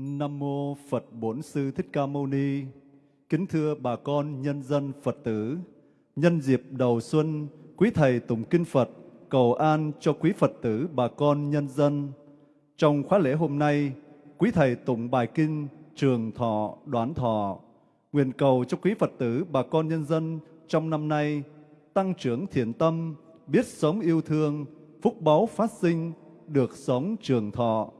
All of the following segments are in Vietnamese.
Nam mô Phật Bổn Sư Thích Ca Mâu Ni. Kính thưa bà con nhân dân Phật tử, nhân dịp đầu xuân, quý thầy tụng kinh Phật cầu an cho quý Phật tử bà con nhân dân. Trong khóa lễ hôm nay, quý thầy tụng bài kinh Trường Thọ Đoán Thọ, nguyện cầu cho quý Phật tử bà con nhân dân trong năm nay tăng trưởng thiện tâm, biết sống yêu thương, phúc báu phát sinh, được sống trường thọ.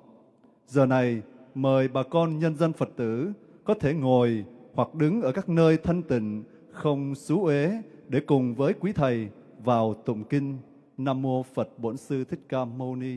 Giờ này, mời bà con nhân dân Phật tử có thể ngồi hoặc đứng ở các nơi thanh tịnh, không xú uế để cùng với quý thầy vào tụng kinh Nam mô Phật Bổn Sư Thích Ca Mâu Ni.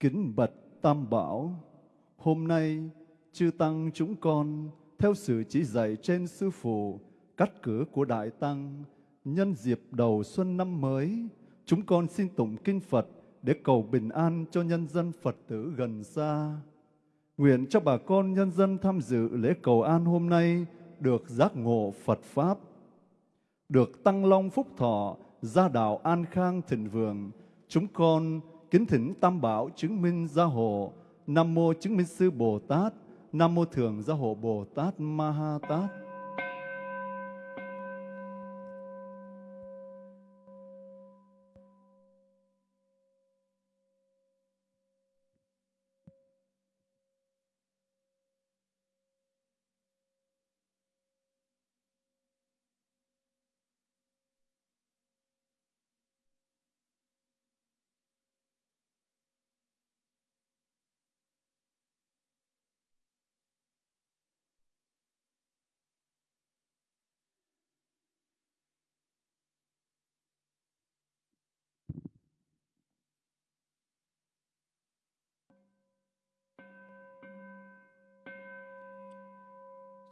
Kính bạch Tam Bảo, hôm nay chư Tăng chúng con theo sự chỉ dạy trên Sư Phụ, cắt cử của Đại Tăng, nhân dịp đầu xuân năm mới, chúng con xin tụng kinh Phật để cầu bình an cho nhân dân Phật tử gần xa. Nguyện cho bà con nhân dân tham dự lễ cầu an hôm nay được giác ngộ Phật Pháp, được tăng long phúc thọ, gia đạo an khang thịnh vượng. Chúng con kính thỉnh Tam Bảo chứng minh gia hộ, Nam Mô chứng minh sư Bồ Tát, Nam Mô Thường gia hộ Bồ Tát Ma Ha Tát.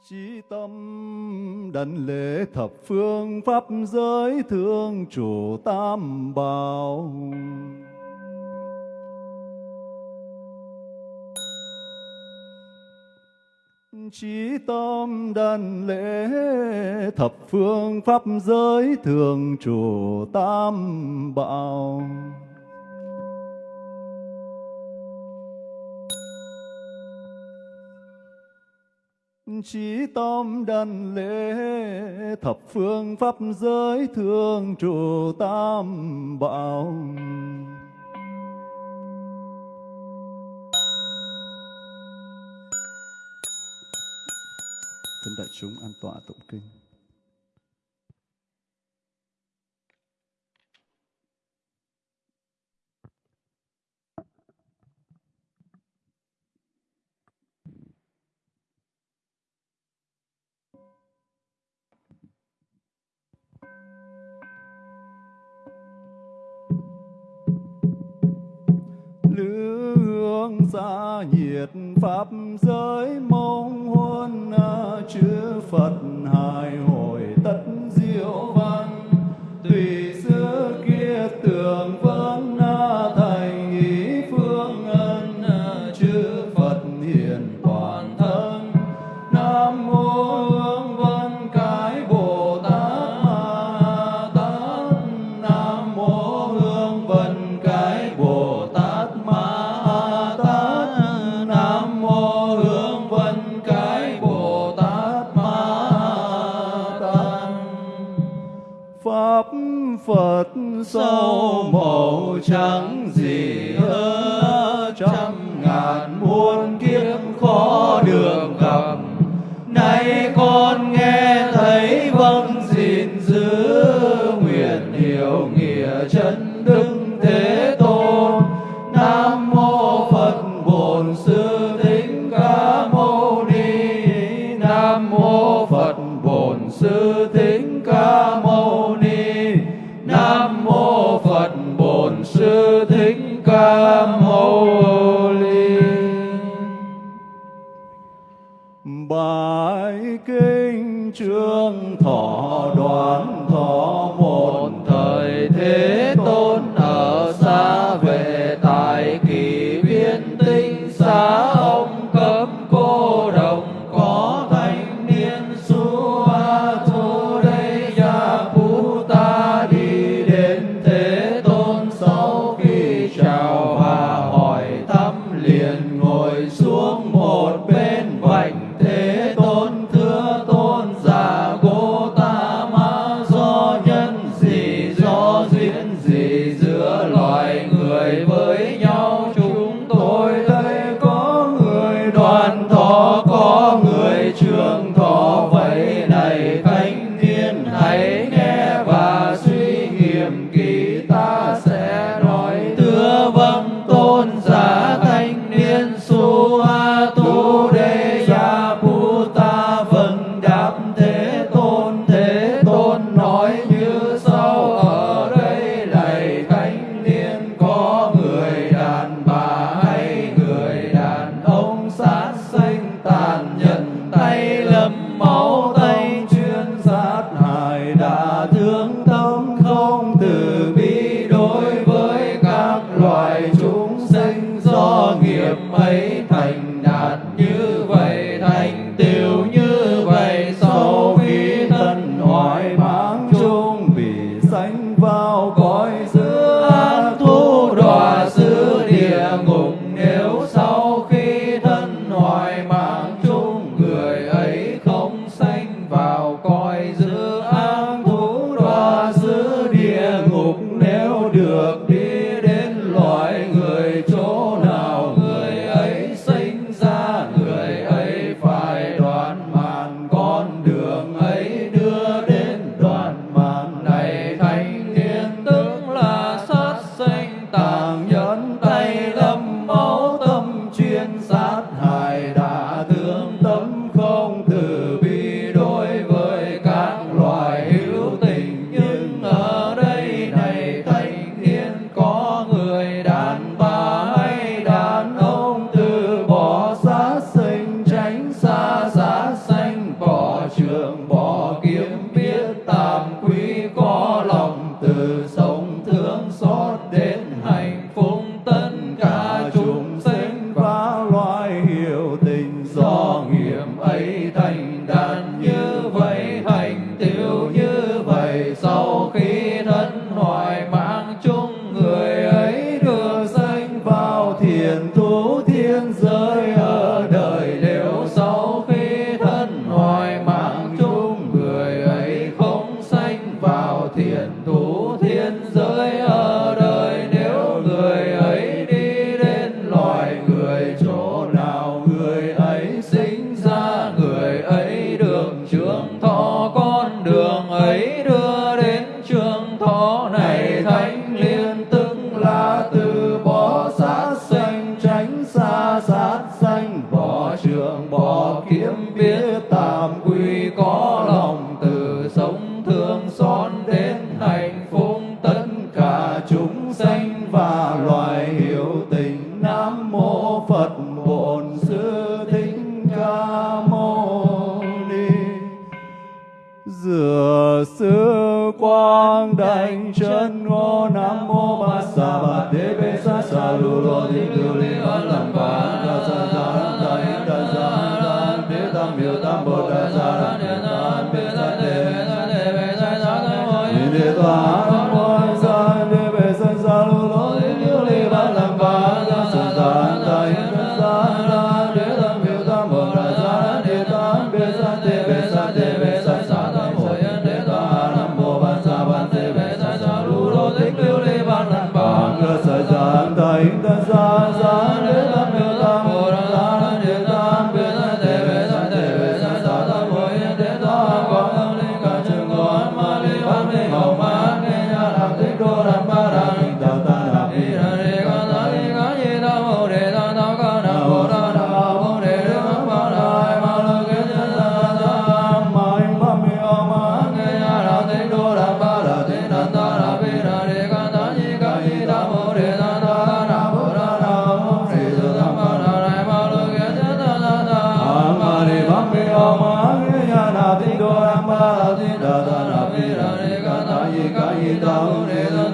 Chí tâm đảnh lễ thập phương pháp giới thương chủ tam bảo. Chí tâm đảnh lễ thập phương pháp giới thường chủ tam bảo. Chí tâm đảnh lễ, thập phương pháp giới thương trụ tam bảo. Thân đại chúng an tọa tụng kinh. Xa nhiệt pháp giới mong huân à, chư Phật hài hòa hiểu nghĩa chân đức. da da da da da da da da da da da da da da da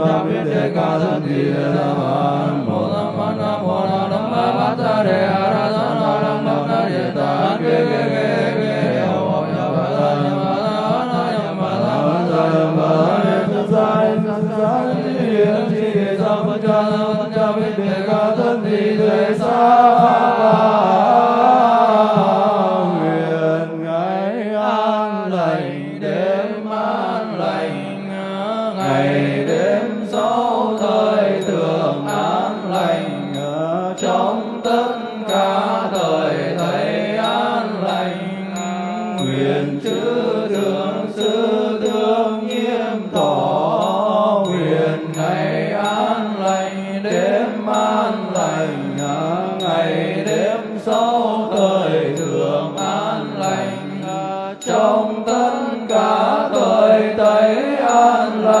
tất cả tội tẩy an lành.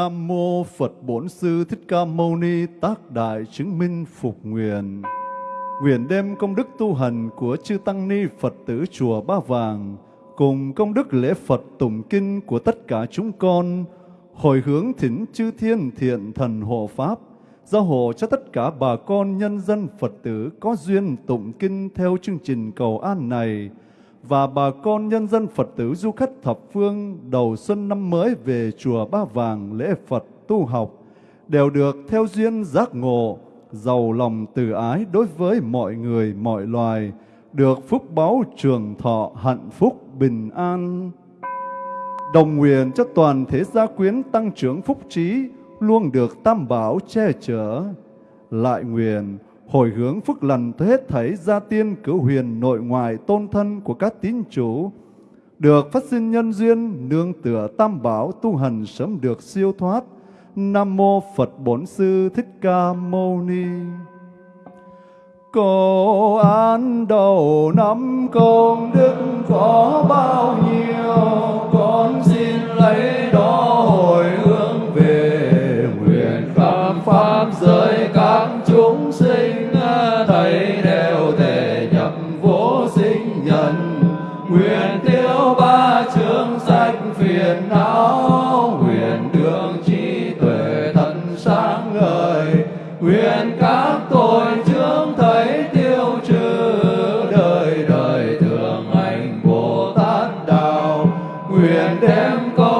Nam mô Phật Bổn Sư Thích Ca Mâu Ni Tác Đại Chứng Minh Phục Nguyện. Nguyện đem công đức tu hành của chư Tăng Ni Phật tử Chùa Ba Vàng cùng công đức lễ Phật tụng kinh của tất cả chúng con, hồi hướng thỉnh chư thiên thiện thần hộ Pháp, gia hộ cho tất cả bà con nhân dân Phật tử có duyên tụng kinh theo chương trình cầu an này và bà con nhân dân Phật tử du khách thập phương đầu xuân năm mới về chùa Ba Vàng lễ Phật tu học đều được theo duyên giác ngộ, giàu lòng từ ái đối với mọi người, mọi loài, được phúc báo trường thọ, hạnh phúc, bình an. Đồng nguyện cho toàn thế gia quyến tăng trưởng phúc trí, luôn được tam bảo che chở. Lại nguyện hồi hướng phước lành tới hết thảy gia tiên cửu huyền nội ngoại tôn thân của các tín chủ, được phát sinh nhân duyên nương tựa tam bảo tu hành sớm được siêu thoát. Nam mô Phật Bổn Sư Thích Ca Mâu Ni. Cầu an đầu năm công đức có bao nhiêu nguyện đem công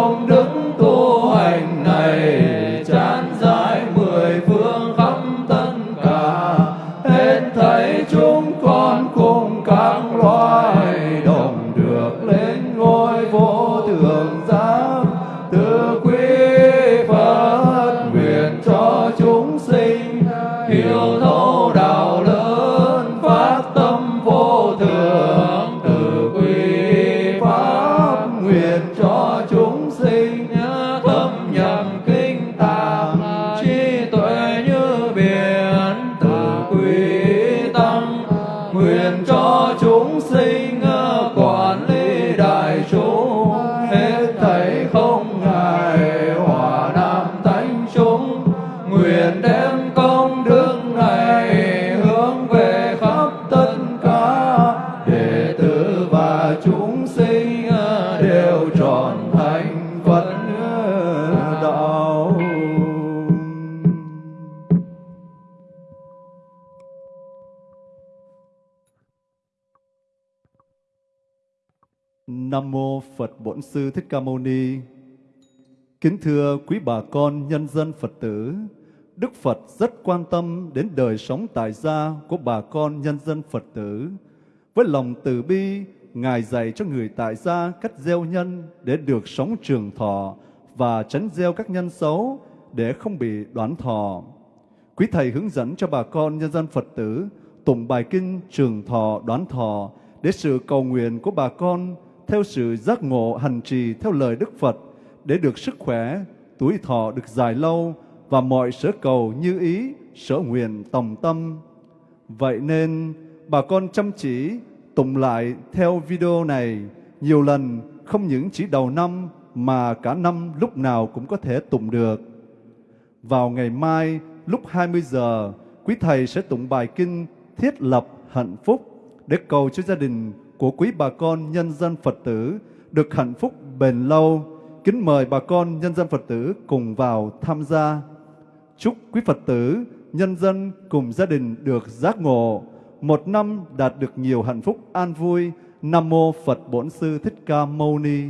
Nam mô Phật Bổn Sư Thích Ca Mâu Ni. Kính thưa quý bà con nhân dân Phật tử, Đức Phật rất quan tâm đến đời sống tại gia của bà con nhân dân Phật tử. Với lòng từ bi, Ngài dạy cho người tại gia cách gieo nhân để được sống trường thọ và tránh gieo các nhân xấu để không bị đoán thọ. Quý Thầy hướng dẫn cho bà con nhân dân Phật tử tụng bài kinh trường thọ đoán thọ để sự cầu nguyện của bà con theo sự giác ngộ hành trì theo lời Đức Phật để được sức khỏe, tuổi thọ được dài lâu và mọi sở cầu như ý, sở nguyện tòng tâm. Vậy nên, bà con chăm chỉ tụng lại theo video này nhiều lần, không những chỉ đầu năm mà cả năm lúc nào cũng có thể tụng được. Vào ngày mai, lúc 20 giờ, quý thầy sẽ tụng bài kinh Thiết lập hạnh phúc để cầu cho gia đình của quý bà con nhân dân Phật tử được hạnh phúc bền lâu. Kính mời bà con nhân dân Phật tử cùng vào tham gia. Chúc quý Phật tử, nhân dân cùng gia đình được giác ngộ, một năm đạt được nhiều hạnh phúc an vui. Nam mô Phật Bổn Sư Thích Ca Mâu Ni.